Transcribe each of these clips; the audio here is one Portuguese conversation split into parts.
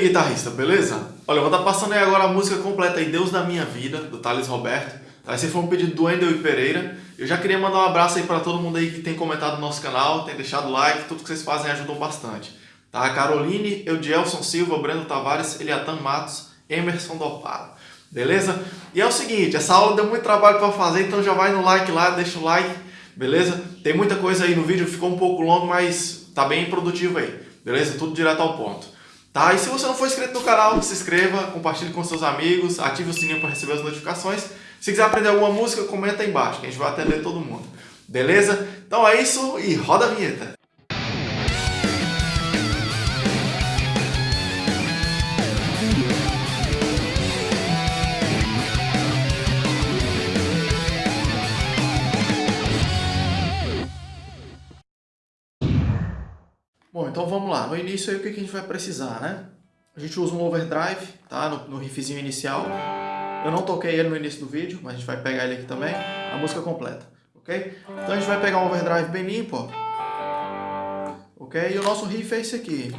Aí, guitarrista, beleza? Olha, eu vou estar passando aí agora a música completa aí, Deus da Minha Vida, do Thales Roberto. Tá? Esse foi um pedido do Wendel e Pereira. Eu já queria mandar um abraço aí para todo mundo aí que tem comentado no nosso canal, tem deixado like, tudo que vocês fazem ajudam bastante. Tá? Caroline, Eudielson Silva, Breno Tavares, Eliatan Matos, Emerson Dopara. Beleza? E é o seguinte, essa aula deu muito trabalho para fazer, então já vai no like lá, deixa o like, beleza? Tem muita coisa aí no vídeo, ficou um pouco longo, mas tá bem produtivo aí, beleza? Tudo direto ao ponto. Tá? E se você não for inscrito no canal, se inscreva, compartilhe com seus amigos, ative o sininho para receber as notificações. Se quiser aprender alguma música, comenta aí embaixo, que a gente vai atender todo mundo. Beleza? Então é isso e roda a vinheta! Então vamos lá. No início aí o que a gente vai precisar, né? A gente usa um overdrive, tá? No, no riffzinho inicial. Eu não toquei ele no início do vídeo, mas a gente vai pegar ele aqui também. A música completa, ok? Então a gente vai pegar um overdrive bem limpo, ó. Ok? E o nosso riff é esse aqui.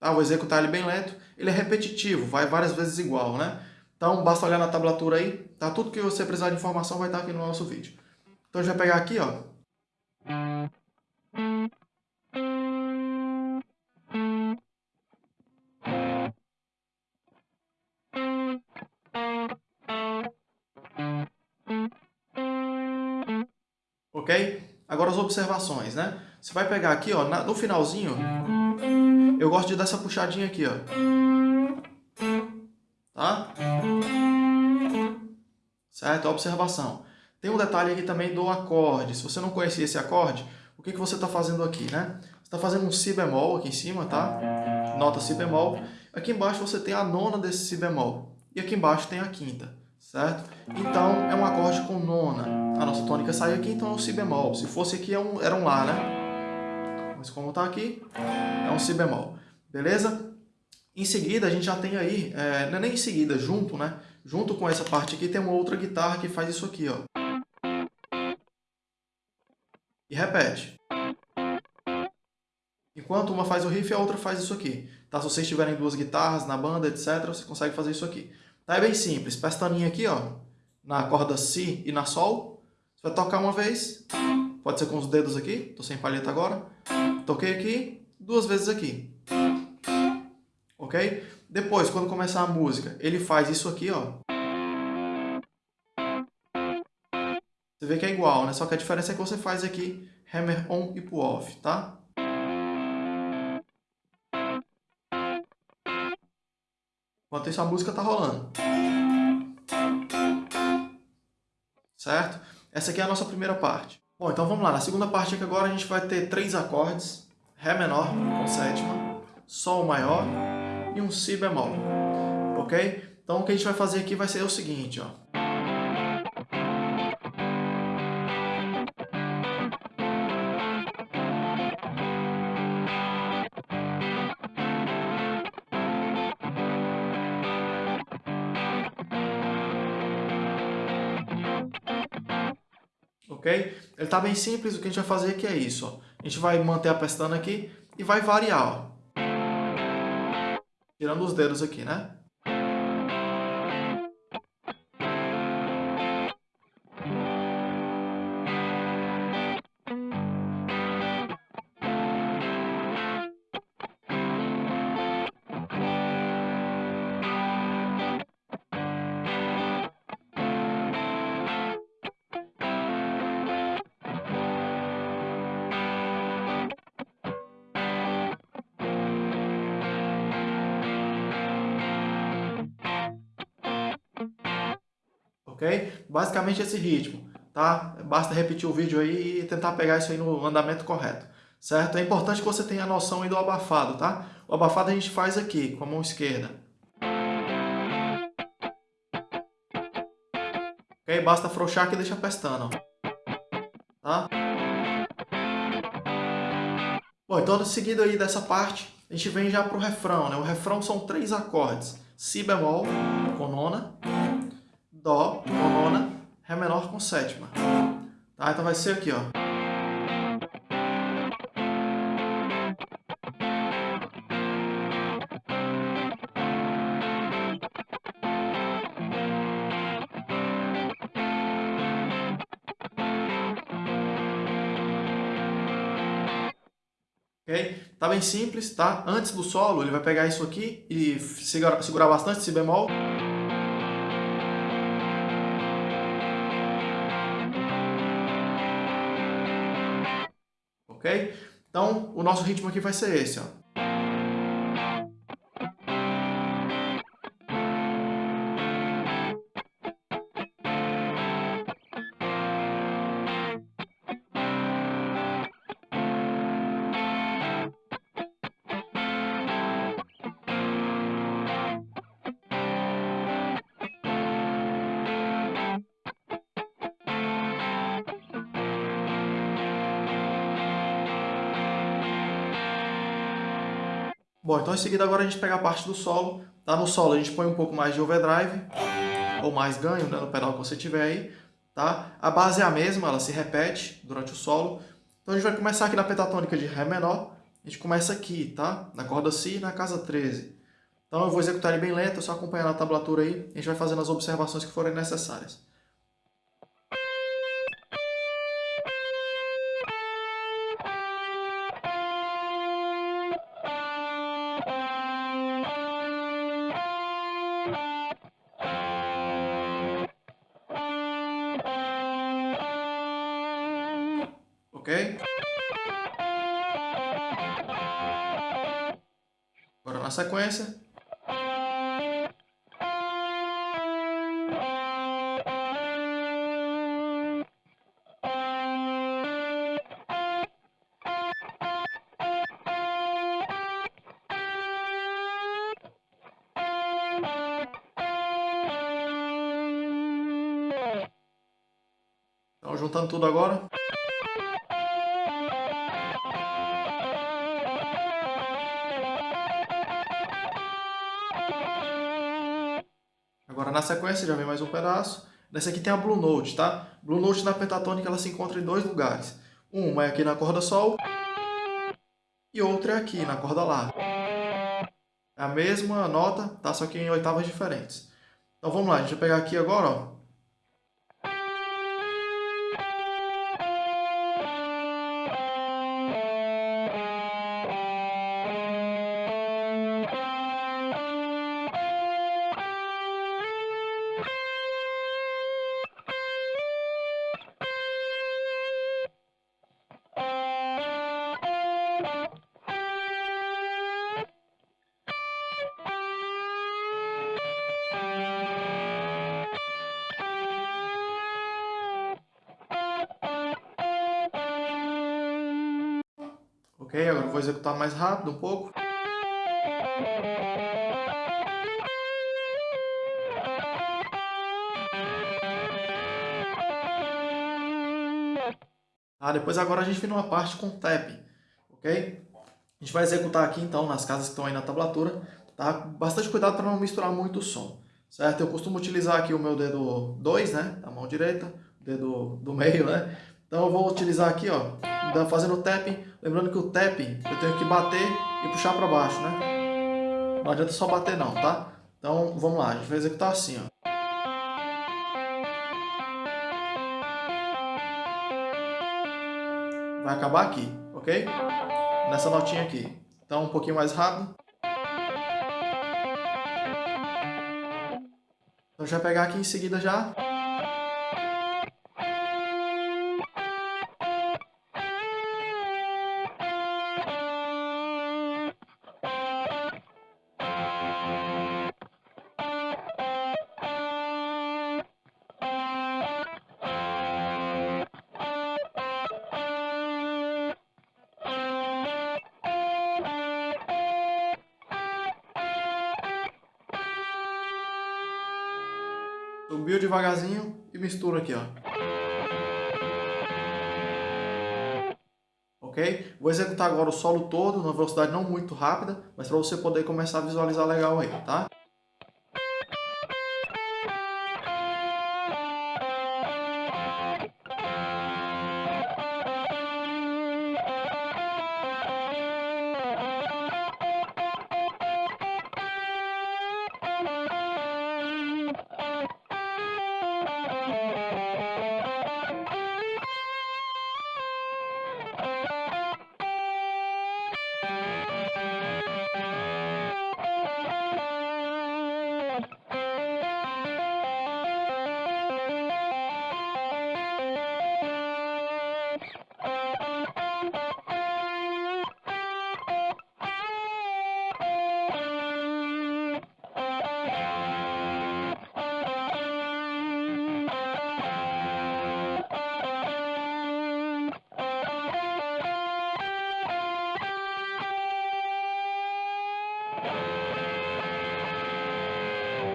Ah, vou executar ele bem lento. Ele é repetitivo, vai várias vezes igual, né? Então, basta olhar na tablatura aí, tá? Tudo que você precisar de informação vai estar aqui no nosso vídeo. Então, a gente vai pegar aqui, ó. Ok? Agora as observações, né? Você vai pegar aqui, ó, no finalzinho, eu gosto de dar essa puxadinha aqui, ó Certo? Observação. Tem um detalhe aqui também do acorde. Se você não conhecia esse acorde, o que, que você está fazendo aqui, né? Você está fazendo um si bemol aqui em cima, tá? Nota si bemol. Aqui embaixo você tem a nona desse si bemol. E aqui embaixo tem a quinta, certo? Então, é um acorde com nona. A nossa tônica saiu aqui, então é um si bemol. Se fosse aqui, é era um lá, né? Mas como está aqui, é um si bemol. Beleza? Em seguida, a gente já tem aí, é, não é nem em seguida, junto, né? Junto com essa parte aqui, tem uma outra guitarra que faz isso aqui, ó. E repete. Enquanto uma faz o riff, a outra faz isso aqui. Tá? Se vocês tiverem duas guitarras na banda, etc., você consegue fazer isso aqui. Tá? É bem simples. Pestaninha aqui, ó, na corda Si e na Sol. Você vai tocar uma vez, pode ser com os dedos aqui, tô sem palheta agora. Toquei aqui, duas vezes aqui ok? Depois, quando começar a música, ele faz isso aqui, ó. Você vê que é igual, né? Só que a diferença é que você faz aqui hammer on e pull off, tá? Enquanto isso, a música tá rolando. Certo? Essa aqui é a nossa primeira parte. Bom, então vamos lá. Na segunda parte aqui agora a gente vai ter três acordes. Ré menor com sétima, Sol maior e um Si bemol, ok? Então o que a gente vai fazer aqui vai ser o seguinte, ó. ok? Ele está bem simples, o que a gente vai fazer aqui é isso. Ó. A gente vai manter a pestana aqui e vai variar. Ó. Tirando os dedos aqui, né? Basicamente esse ritmo, tá? Basta repetir o vídeo aí e tentar pegar isso aí no andamento correto, certo? É importante que você tenha a noção aí do abafado, tá? O abafado a gente faz aqui, com a mão esquerda. Ok? Basta afrouxar aqui e deixa pestana, tá? Bom, então em seguida aí dessa parte, a gente vem já para o refrão, né? O refrão são três acordes. Si bemol com nona, Dó com nona, Ré menor com sétima. Tá? Então vai ser aqui, ó. Ok? Tá bem simples, tá? Antes do solo, ele vai pegar isso aqui e segurar, segurar bastante si bemol. Ok? Então, o nosso ritmo aqui vai ser esse, ó. Bom, então em seguida agora a gente pega a parte do solo. Tá? No solo a gente põe um pouco mais de overdrive, ou mais ganho né, no pedal que você tiver aí. Tá? A base é a mesma, ela se repete durante o solo. Então a gente vai começar aqui na pentatônica de Ré menor. A gente começa aqui, tá? Na corda Si, na casa 13. Então eu vou executar ele bem lento, é só acompanhar na tablatura aí. A gente vai fazendo as observações que forem necessárias. Ok? Agora na sequência. Então, juntando tudo agora. Na sequência já vem mais um pedaço. Nessa aqui tem a Blue Note, tá? Blue Note na pentatônica ela se encontra em dois lugares. Uma é aqui na corda Sol e outra é aqui na corda Lá. É a mesma nota, tá? Só que em oitavas diferentes. Então vamos lá, a gente vai pegar aqui agora, ó. Ok, agora vou executar mais rápido um pouco. Ah, depois agora a gente vem numa parte com tapping, ok? A gente vai executar aqui então nas casas que estão aí na tablatura, tá? Bastante cuidado para não misturar muito o som, certo? Eu costumo utilizar aqui o meu dedo 2, né, da mão direita, dedo do meio, né? Então eu vou utilizar aqui, ó, fazendo o tapping, lembrando que o tapping eu tenho que bater e puxar para baixo, né? Não adianta só bater não, tá? Então vamos lá, a gente vai executar assim, ó. Vai acabar aqui, ok? Nessa notinha aqui. Então um pouquinho mais rápido. Então vai pegar aqui em seguida já. Subiu devagarzinho e mistura aqui, ó. Ok? Vou executar agora o solo todo, numa velocidade não muito rápida, mas para você poder começar a visualizar legal aí, tá?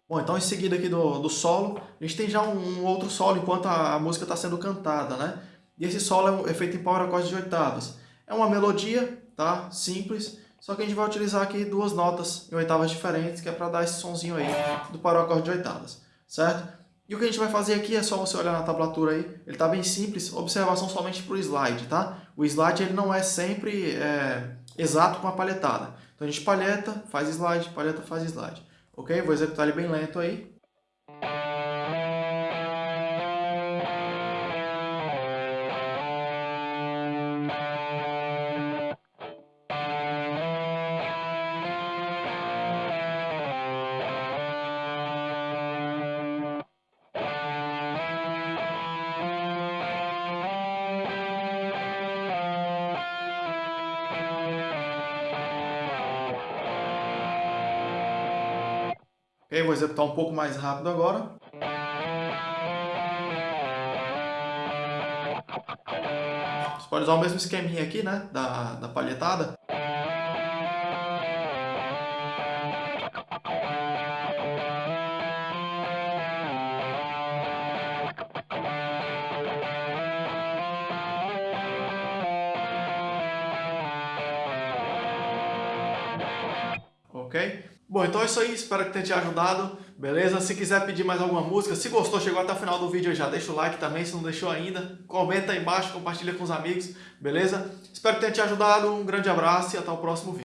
Bom, então em seguida aqui do, do solo, a gente tem já um, um outro solo enquanto a, a música está sendo cantada, né? E esse solo é, é feito em power acorde de oitavas. É uma melodia, tá? Simples, só que a gente vai utilizar aqui duas notas em oitavas diferentes, que é para dar esse sonzinho aí do power acorde de oitavas, certo? E o que a gente vai fazer aqui é só você olhar na tablatura aí, ele está bem simples, observação somente para o slide, tá? O slide ele não é sempre é, exato com a palhetada. Então a gente palheta, faz slide, palheta, faz slide. Ok? Vou executar ele bem lento aí. Ok, vou executar um pouco mais rápido agora. Você pode usar o mesmo esqueminha aqui, né, da, da palhetada. Ok? Bom, então é isso aí, espero que tenha te ajudado, beleza? Se quiser pedir mais alguma música, se gostou, chegou até o final do vídeo já, deixa o like também, se não deixou ainda, comenta aí embaixo, compartilha com os amigos, beleza? Espero que tenha te ajudado, um grande abraço e até o próximo vídeo.